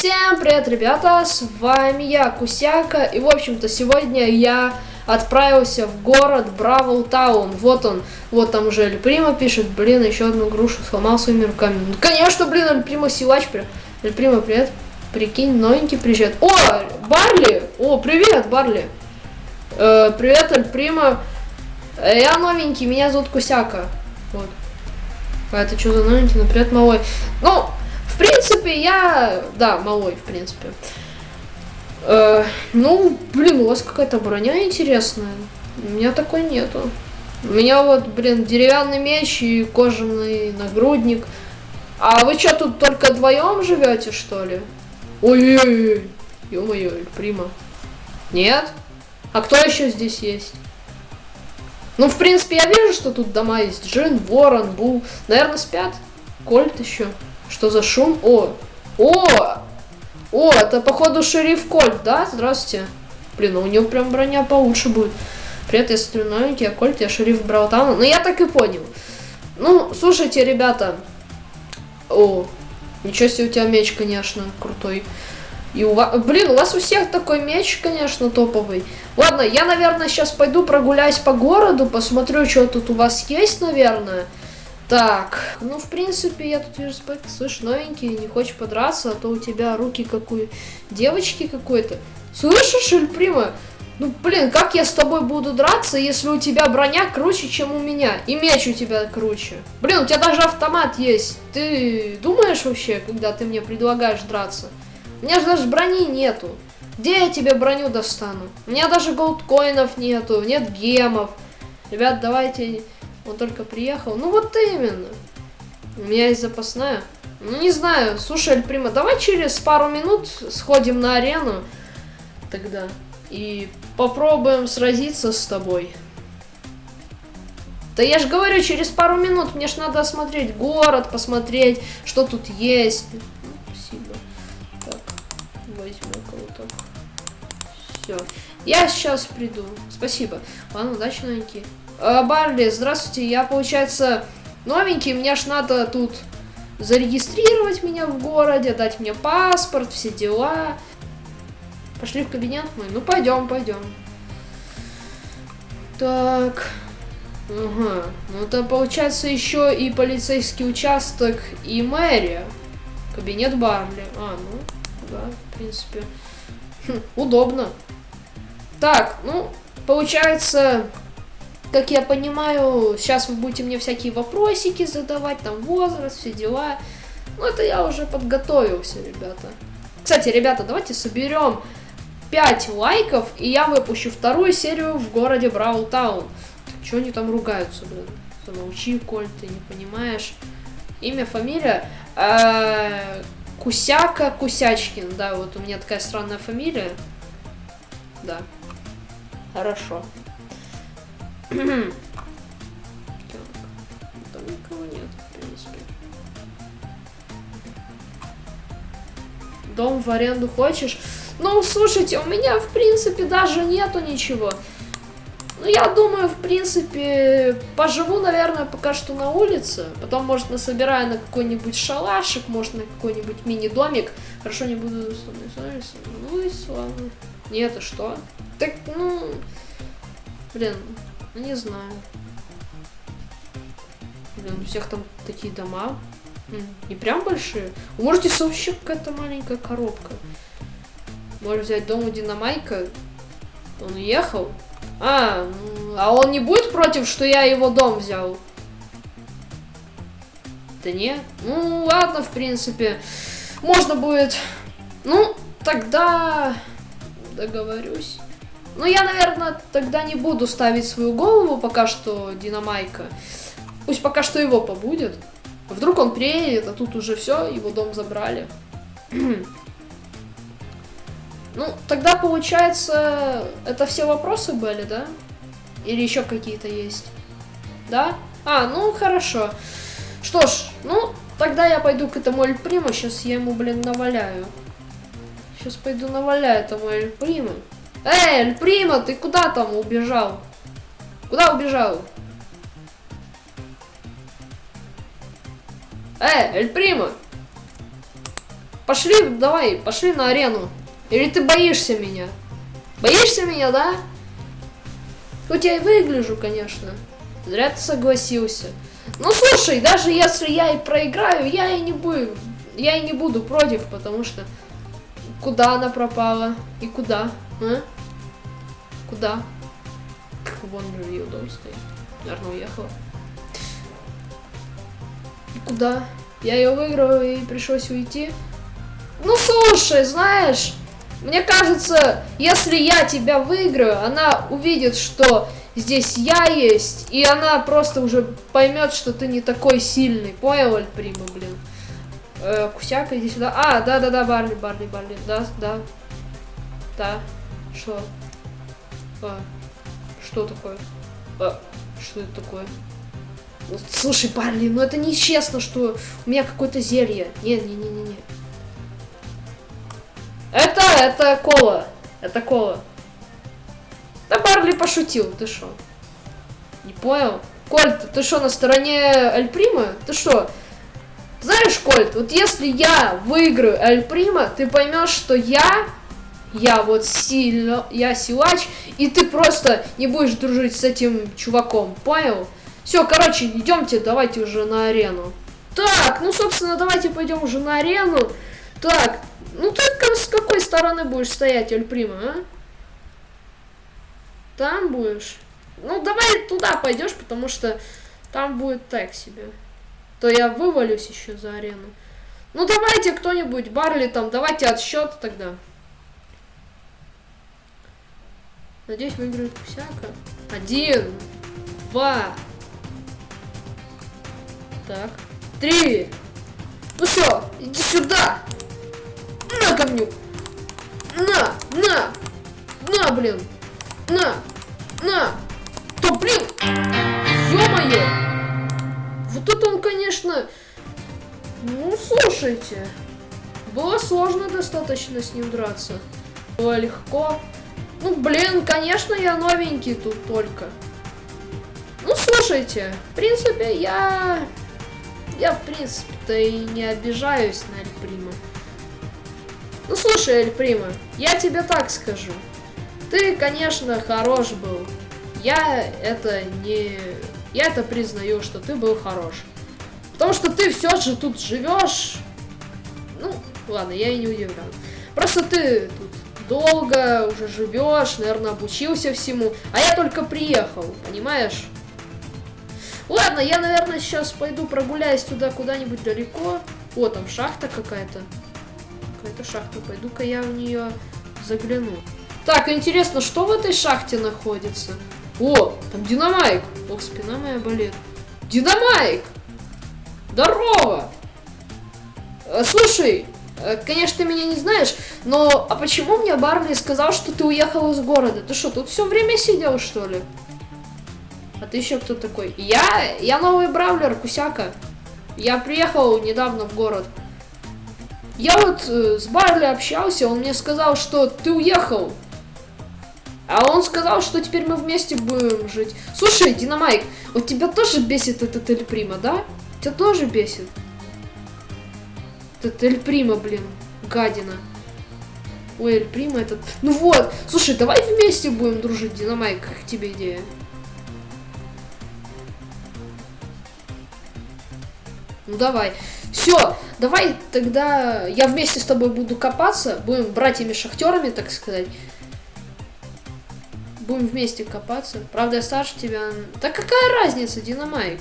Всем привет, ребята, с вами я, Кусяка, и, в общем-то, сегодня я отправился в город Бравл Таун, вот он, вот там уже Эль Прима пишет, блин, еще одну грушу сломал своими руками, ну, конечно, блин, Эль Прима силач, Эль Прима, привет, прикинь, новенький приезжает, о, Барли, о, привет, Барли, э, привет, Эль Прима, э, я новенький, меня зовут Кусяка, вот, а это что за новенький, ну, привет, малой, ну, принципе, я... Да, малой, в принципе. Э, ну, блин, у вас какая-то броня интересная. У меня такой нету. У меня вот, блин, деревянный меч и кожаный нагрудник. А вы что, тут только вдвоем живете, что ли? Ой-ой-ой, ё-моё, прима. Нет? А кто еще здесь есть? Ну, в принципе, я вижу, что тут дома есть. Джин, Ворон, Бул. Наверное, спят. Кольт еще. Что за шум? О! О! О, это походу шериф Кольт, да? Здравствуйте. Блин, ну у него прям броня получше будет. Привет, смотрю новенький, я Кольт, я шериф Браутауна. Ну, я так и понял. Ну, слушайте, ребята. О, ничего себе у тебя меч, конечно, крутой. И у вас, блин, у вас у всех такой меч, конечно, топовый. Ладно, я, наверное, сейчас пойду прогуляюсь по городу, посмотрю, что тут у вас есть, наверное. Так, ну, в принципе, я тут вижу, слышь, новенький, не хочешь подраться, а то у тебя руки какой девочки какой-то. Слышишь, Эльприма? Ну, блин, как я с тобой буду драться, если у тебя броня круче, чем у меня, и меч у тебя круче? Блин, у тебя даже автомат есть. Ты думаешь вообще, когда ты мне предлагаешь драться? У меня же даже брони нету. Где я тебе броню достану? У меня даже голдкоинов нету, нет гемов. Ребят, давайте он только приехал. Ну вот именно. У меня есть запасная. Ну не знаю. Слушай, Альприма, давай через пару минут сходим на арену. Тогда. И попробуем сразиться с тобой. Да я же говорю, через пару минут мне ж надо осмотреть город, посмотреть, что тут есть. Ну, спасибо. Так, возьму кого-то. Все. Я сейчас приду. Спасибо. Ладно, удачи, новенький. Э, Барли, здравствуйте. Я, получается, новенький. Мне ж надо тут зарегистрировать меня в городе, дать мне паспорт, все дела. Пошли в кабинет мой? Ну, пойдем, пойдем. Так. Ага. Ну, это получается еще и полицейский участок, и мэрия. Кабинет Барли. А, ну, да, в принципе. Хм, удобно. Так, ну, получается, как я понимаю, сейчас вы будете мне всякие вопросики задавать, там возраст, все дела. Ну, это я уже подготовился, ребята. Кстати, ребята, давайте соберем 5 лайков, и я выпущу вторую серию в городе Бравл Таун. Чего они там ругаются, блин? Замолчи, Коль, ты не понимаешь. Имя, фамилия. Э Кусяка Кусячкин, да, вот у меня такая странная фамилия. Да. Хорошо. Там никого нет, в принципе. Дом в аренду хочешь? Ну, слушайте, у меня, в принципе, даже нету ничего. Ну, я думаю, в принципе, поживу, наверное, пока что на улице. Потом, может, насобираю на какой-нибудь шалашик, может, на какой-нибудь мини-домик. Хорошо, не буду Ну и славно. Нет, а что? Так, ну... Блин, не знаю. Блин, у всех там такие дома. Не прям большие. Вы можете вообще какая-то маленькая коробка. Можешь взять дом у Динамайка. Он уехал. А, а он не будет против, что я его дом взял? Да не. Ну, ладно, в принципе. Можно будет... Ну, тогда договорюсь. Ну, я, наверное, тогда не буду ставить свою голову пока что Динамайка. Пусть пока что его побудет. Вдруг он приедет, а тут уже все, его дом забрали. ну, тогда получается, это все вопросы были, да? Или еще какие-то есть? Да? А, ну хорошо. Что ж, ну, тогда я пойду к этому Эль Приму, сейчас я ему, блин, наваляю. Сейчас пойду наваляю этому Эль Приму. Эй, Эль Прима, ты куда там убежал? Куда убежал? Эй, Эль Прима! Пошли, давай, пошли на арену. Или ты боишься меня? Боишься меня, да? Хоть я и выгляжу, конечно. Зря ты согласился. Ну слушай, даже если я и проиграю, я и не буду. Я и не буду против, потому что куда она пропала? И куда? А? Куда? Вон ее дом стоит. Наверное, уехала. Куда? Я ее выиграл и пришлось уйти. Ну слушай, знаешь, мне кажется, если я тебя выиграю, она увидит, что здесь я есть, и она просто уже поймет, что ты не такой сильный. Понял, Альприма, блин? Э, Кусяка, иди сюда. А, да-да-да, Барли, Барли, Барли. Да, да. Да. Что? А, что такое? А, что это такое? Ну, слушай, Барли, ну это нечестно, что у меня какое-то зелье. Не-не-не-не-не. Это, это кола. Это кола. Да Барли пошутил, ты что? Не понял? Кольт, ты что, на стороне Альприма? Ты что? Знаешь, Кольт, вот если я выиграю Альприма, ты поймешь, что я, я вот сильно, я силач, и ты просто не будешь дружить с этим чуваком, понял? Все, короче, идемте, давайте уже на арену. Так, ну, собственно, давайте пойдем уже на арену. Так, ну ты с какой стороны будешь стоять, Альприма, а? Там будешь? Ну, давай туда пойдешь, потому что там будет так себе. То я вывалюсь еще за арену. Ну, давайте кто-нибудь, Барли там, давайте отсчет тогда. Надеюсь, выиграет всяко. Один, два, так, три. Ну все, иди сюда. На говню! На! На! На, блин! На! На! Да, блин! Ё-моё! Вот это он, конечно... Ну, слушайте. Было сложно достаточно с ним драться. Было легко. Ну, блин, конечно, я новенький тут только. Ну, слушайте, в принципе, я... Я, в принципе-то и не обижаюсь на Эльприма. Ну слушай, Эль Прима, я тебе так скажу. Ты, конечно, хорош был. Я это не... Я это признаю, что ты был хорош. Потому что ты все же тут живешь. Ну, ладно, я и не удивлен. Просто ты тут долго уже живешь, наверное, обучился всему. А я только приехал, понимаешь? Ладно, я, наверное, сейчас пойду прогуляюсь туда куда-нибудь далеко. О, там шахта какая-то какая-то шахта. Пойду-ка я в нее загляну. Так, интересно, что в этой шахте находится? О, там динамайк. Ох, спина моя болит. Динамайк! Здорово! Э, слушай, конечно, ты меня не знаешь, но а почему мне Барли сказал, что ты уехал из города? Ты что, тут все время сидел, что ли? А ты еще кто такой? Я, я новый бравлер, Кусяка. Я приехал недавно в город. Я вот э, с Барли общался, он мне сказал, что ты уехал. А он сказал, что теперь мы вместе будем жить. Слушай, Динамайк, вот тебя тоже бесит этот Эль Прима, да? Тебя тоже бесит? Этот Эль Прима, блин, гадина. Ой, Эль Прима этот... Ну вот, слушай, давай вместе будем дружить, Динамайк, как тебе идея? Ну давай. Все, давай тогда я вместе с тобой буду копаться. Будем братьями-шахтерами, так сказать. Будем вместе копаться. Правда, я старше тебя. Да какая разница, Динамайк?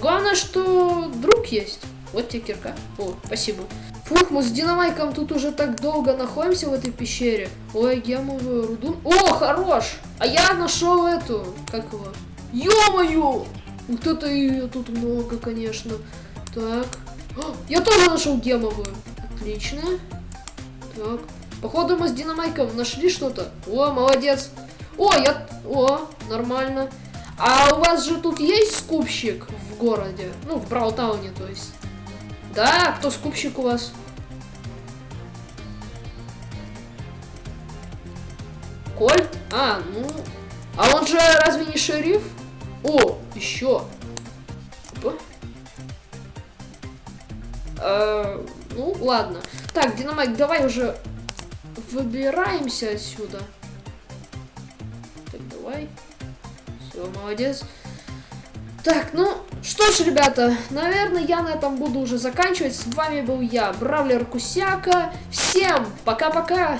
Главное, что друг есть. Вот тебе кирка. О, спасибо. Фух, мы с Динамайком тут уже так долго находимся в этой пещере. Ой, гемовую руду. О, хорош! А я нашел эту, как его? Ё-моё! Вот это ее тут много, конечно. Так. О, я тоже нашел гемовую. Отлично. Так. Походу мы с Динамайком нашли что-то. О, молодец. О, я... О, нормально. А у вас же тут есть скупщик в городе? Ну, в Браутауне, то есть. Да, кто скупщик у вас? Кольт? А, ну... А он же разве не шериф? О, еще. Э, ну, ладно. Так, Динамайк, давай уже выбираемся отсюда. Так, давай. Все, молодец. Так, ну, что ж, ребята, наверное, я на этом буду уже заканчивать. С вами был я, Бравлер Кусяка. Всем пока-пока!